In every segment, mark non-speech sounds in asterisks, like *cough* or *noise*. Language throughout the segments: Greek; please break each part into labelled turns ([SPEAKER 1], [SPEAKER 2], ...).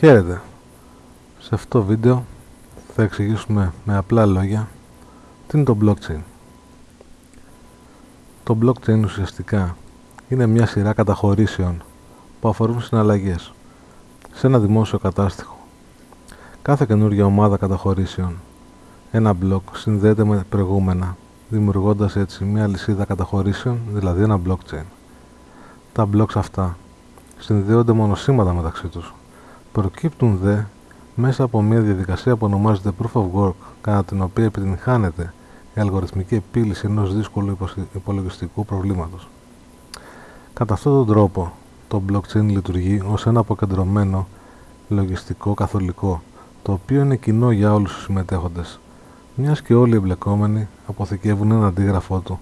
[SPEAKER 1] Χαίρετε. Σε αυτό το βίντεο θα εξηγήσουμε με απλά λόγια τι είναι το blockchain. Το blockchain ουσιαστικά είναι μια σειρά καταχωρήσεων που αφορούν συναλλαγές σε ένα δημόσιο κατάστοιχο. Κάθε καινούργια ομάδα καταχωρήσεων, ένα block συνδέεται με προηγούμενα, δημιουργώντας έτσι μια λυσίδα καταχωρήσεων, δηλαδή ένα blockchain. Τα blocks αυτά συνδέονται μονοσήματα μεταξύ τους Προκύπτουν δε μέσα από μια διαδικασία που ονομάζεται Proof of Work, κατά την οποία επιτυγχάνεται η αλγοριθμική επίλυση ενός δύσκολου υπολογιστικού προβλήματος. Κατά αυτόν τον τρόπο, το blockchain λειτουργεί ως ένα αποκεντρωμένο λογιστικό καθολικό, το οποίο είναι κοινό για όλους τους συμμετέχοντες, μιας και όλοι οι εμπλεκόμενοι αποθηκεύουν ένα αντίγραφό του,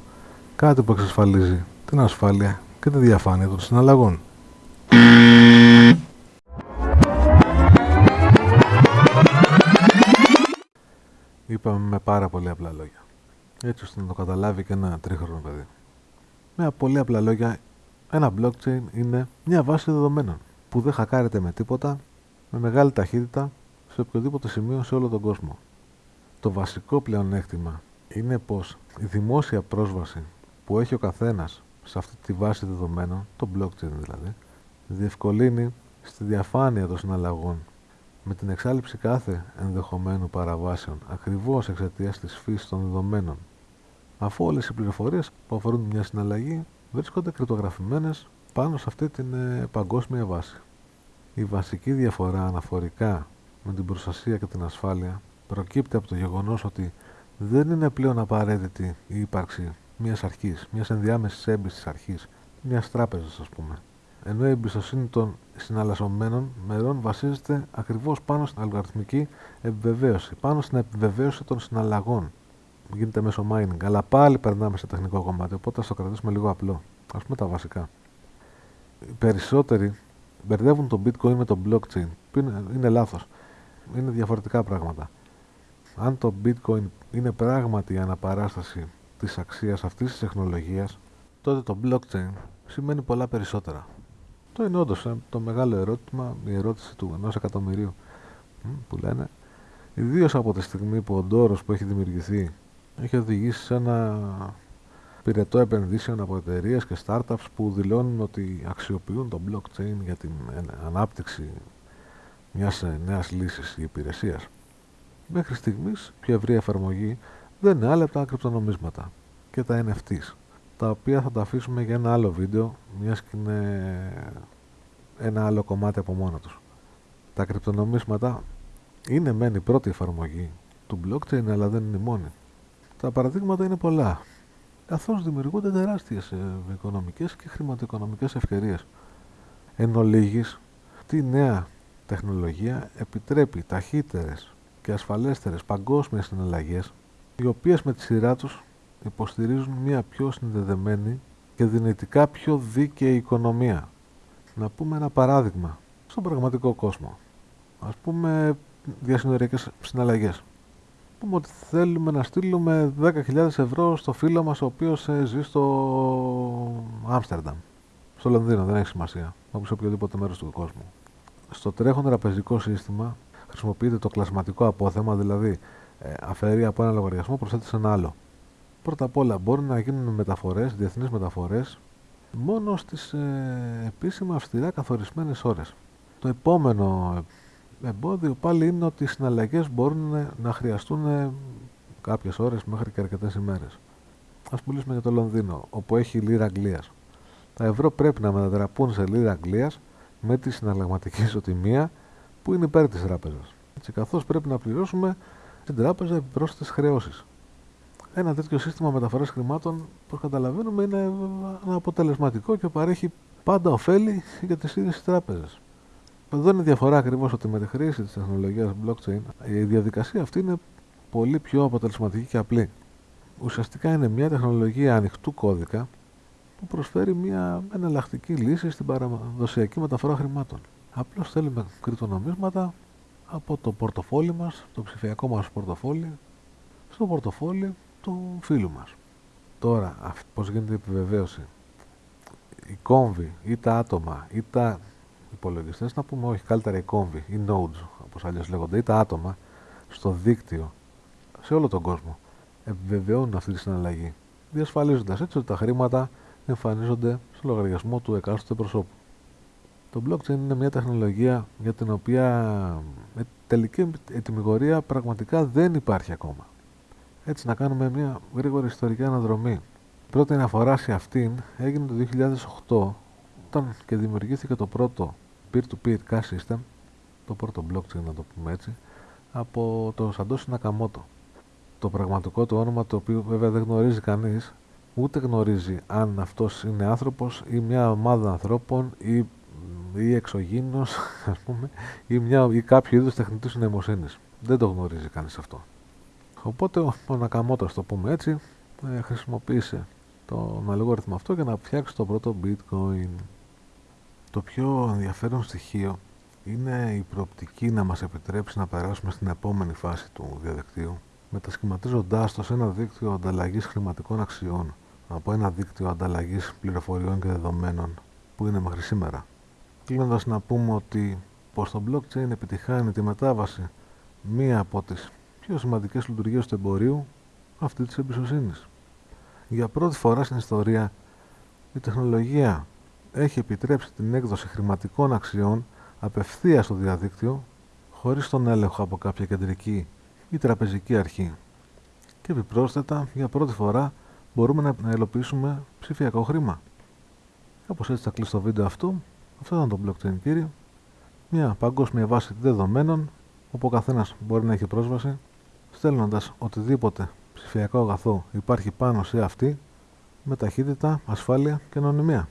[SPEAKER 1] κάτι που εξασφαλίζει την ασφάλεια και τη διαφάνεια των συναλλαγών. Είπαμε με πάρα πολύ απλά λόγια. Έτσι ώστε να το καταλάβει και ένα τρίχρονο παιδί. Με πολύ απλά λόγια, ένα blockchain είναι μια βάση δεδομένων που δεν χακάρεται με τίποτα, με μεγάλη ταχύτητα, σε οποιοδήποτε σημείο σε όλο τον κόσμο. Το βασικό πλεονέκτημα είναι πως η δημόσια πρόσβαση που έχει ο καθένας σε αυτή τη βάση δεδομένων, το blockchain δηλαδή, διευκολύνει στη διαφάνεια των συναλλαγών με την εξάλληψη κάθε ενδεχομένου παραβάσεων ακριβώς εξαιτίας της φύσης των δεδομένων, αφού όλες οι πληροφορίες που αφορούν μια συναλλαγή βρίσκονται κρυπτογραφημένες πάνω σε αυτή την ε, παγκόσμια βάση. Η βασική διαφορά αναφορικά με την προστασία και την ασφάλεια προκύπτει από το γεγονός ότι δεν είναι πλέον απαραίτητη η ύπαρξη μιας αρχής, μιας ενδιάμεσης έμπιστης αρχής, μιας τράπεζας ας πούμε, ενώ η εμπιστοσύνη των συναλλασσομένων μερών βασίζεται ακριβώς πάνω στην αλγοριθμική επιβεβαίωση, πάνω στην επιβεβαίωση των συναλλαγών. Γίνεται μέσω mining, αλλά πάλι περνάμε σε τεχνικό κομμάτι, οπότε θα το κρατήσουμε λίγο απλό. Α πούμε τα βασικά. Οι περισσότεροι μπερδεύουν το bitcoin με το blockchain, που είναι, είναι λάθος. Είναι διαφορετικά πράγματα. Αν το bitcoin είναι πράγματι η αναπαράσταση της αξίας αυτής της τεχνολογίας, τότε το blockchain σημαίνει πολλά περισσότερα. Αυτό είναι όντως ε, το μεγάλο ερώτημα, η ερώτηση του ενός εκατομμυρίου που λένε. Ιδίως από τη στιγμή που ο ντόρος που έχει δημιουργηθεί έχει οδηγήσει σε ένα πυρετό επενδύσεων από εταιρείες και startups που δηλώνουν ότι αξιοποιούν το blockchain για την ανάπτυξη μιας ε, νέας λύσης ή υπηρεσίας. Μέχρι στιγμής, πιο ευρία εφαρμογή δεν είναι άλλα τα κρυπτονομίσματα και τα NFTs τα οποία θα τα αφήσουμε για ένα άλλο βίντεο, μιας και είναι ένα άλλο κομμάτι από μόνο τους. Τα κρυπτονομίσματα είναι μεν η πρώτη εφαρμογή του blockchain, αλλά δεν είναι η μόνη. Τα παραδείγματα είναι πολλά, καθώς δημιουργούνται τεράστιες ε, οικονομικές και χρηματοοικονομικές ευκαιρίες. Εν ολίγης, αυτή η νέα τεχνολογία επιτρέπει ταχύτερες και ασφαλέστερες παγκόσμιες συναλλαγές, οι οποίες με τη σειρά τους υποστηρίζουν μια πιο συνδεδεμένη και δυνητικά πιο δίκαιη οικονομία. Να πούμε ένα παράδειγμα στον πραγματικό κόσμο. Ας πούμε διασυνοριακές συναλλαγές. Πούμε ότι θέλουμε να στείλουμε 10.000 ευρώ στο φίλο μας ο οποίος ε, ζει στο Άμστερνταμ. Στο Λονδίνο, δεν έχει σημασία. Όπως σε οποιοδήποτε μέρος του κόσμου. Στο τρέχον τραπεζικό σύστημα χρησιμοποιείται το κλασματικό απόθεμα, δηλαδή ε, αφαιρεί από ένα λογαριασμό προσθέτει σε ένα άλλο. Πρώτα απ' όλα μπορεί να γίνουν μεταφορές, διεθνείς μεταφορές, μόνο στις ε, επίσημα αυστηρά καθορισμένες ώρες. Το επόμενο εμπόδιο πάλι είναι ότι οι συναλλαγές μπορούν να χρειαστούν κάποιες ώρες μέχρι και αρκετές ημέρες. Ας μιλήσουμε για το Λονδίνο, όπου έχει λίρα Αγγλίας. Τα ευρώ πρέπει να μετατραπούν σε λίρα Αγγλίας με τη συναλλαγματική ισοτιμία που είναι υπέρ της τράπεζας. Έτσι, καθώς πρέπει να πληρώσουμε στην τράπεζα επιπρόσθετες χρεώσεις ένα τέτοιο σύστημα μεταφοράς χρημάτων, όπω καταλαβαίνουμε, είναι αποτελεσματικό και παρέχει πάντα ωφέλη για τις ίδιες τι τράπεζες. Εδώ είναι η διαφορά ακριβώς ότι με τη χρήση της τεχνολογίας blockchain η διαδικασία αυτή είναι πολύ πιο αποτελεσματική και απλή. Ουσιαστικά είναι μια τεχνολογία ανοιχτού κώδικα που προσφέρει μια εναλλακτική λύση στην παραδοσιακή μεταφορά χρημάτων. Απλώς θέλουμε κρυπτονομίσματα από το πορτοφόλι μας, το ψηφιακό μας πορτοφόλι, στο πορτοφόλι του φίλου μας. Τώρα, πώς γίνεται η επιβεβαίωση; Οι κόμβοι ή τα άτομα ή τα υπολογιστές, να πούμε όχι, καλύτερα οι κόμβοι, οι nodes, όπως αλλιώς λέγονται, ή τα άτομα στο δίκτυο σε όλο τον κόσμο επιβεβαιώνουν αυτή τη συναλλαγή, διασφαλίζοντας έτσι ότι τα χρήματα εμφανίζονται στο λογαριασμό του εκάστοτε προσώπου. Το blockchain είναι μια τεχνολογία για την οποία η τελική ετοιμιγορία πραγματικά δεν υπάρχει ακόμα. Έτσι να κάνουμε μια γρήγορη ιστορική αναδρομή. Η πρώτη αναφορά σε αυτήν έγινε το 2008 όταν και δημιουργήθηκε το πρώτο peer-to-peer cash system, το πρώτο blockchain να το πούμε έτσι, από το Satoshi Nakamoto. Το πραγματικό του όνομα το οποίο βέβαια δεν γνωρίζει κανείς, ούτε γνωρίζει αν αυτός είναι άνθρωπος ή μια ομάδα ανθρώπων ή, ή εξωγήινος, *laughs* ας πούμε, ή, μια, ή κάποιο είδους τεχνητής νοημοσύνης. Δεν το γνωρίζει κανείς αυτό. Οπότε ο, ο Nakamoto, το πούμε έτσι, ε, χρησιμοποίησε τον αλγόριθμο αυτό για να φτιάξει το πρώτο bitcoin. Το πιο ενδιαφέρον στοιχείο είναι η προοπτική να μας επιτρέψει να περάσουμε στην επόμενη φάση του διαδικτύου, μετασχηματίζοντάς το σε ένα δίκτυο ανταλλαγής χρηματικών αξιών από ένα δίκτυο ανταλλαγής πληροφοριών και δεδομένων που είναι μέχρι σήμερα. Κλείνοντας να πούμε ότι πως το blockchain επιτυχάνει τη μετάβαση μία από τις πιο σημαντικές λειτουργίες του εμπορίου, αυτή της εμπιστοσύνης. Για πρώτη φορά στην ιστορία η τεχνολογία έχει επιτρέψει την έκδοση χρηματικών αξιών απευθείας στο διαδίκτυο χωρίς τον έλεγχο από κάποια κεντρική ή τραπεζική αρχή. Και επιπρόσθετα, για πρώτη φορά μπορούμε να ελοπίσουμε ψηφιακό χρήμα. Όπως έτσι θα κλείσω το βίντεο αυτό. Αυτό ήταν το blockchain κύριε. Μια παγκόσμια βάση δεδομένων όπου ο καθένας μπορεί να έχει πρόσβαση στέλνοντας οτιδήποτε ψηφιακό αγαθό υπάρχει πάνω σε αυτή με ταχύτητα, ασφάλεια και ανωνυμία.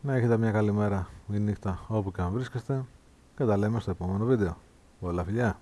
[SPEAKER 1] Να έχετε μια καλή μέρα ή νύχτα όπου και αν βρίσκεστε και τα λέμε στο επόμενο βίντεο. Πολλά φιλιά!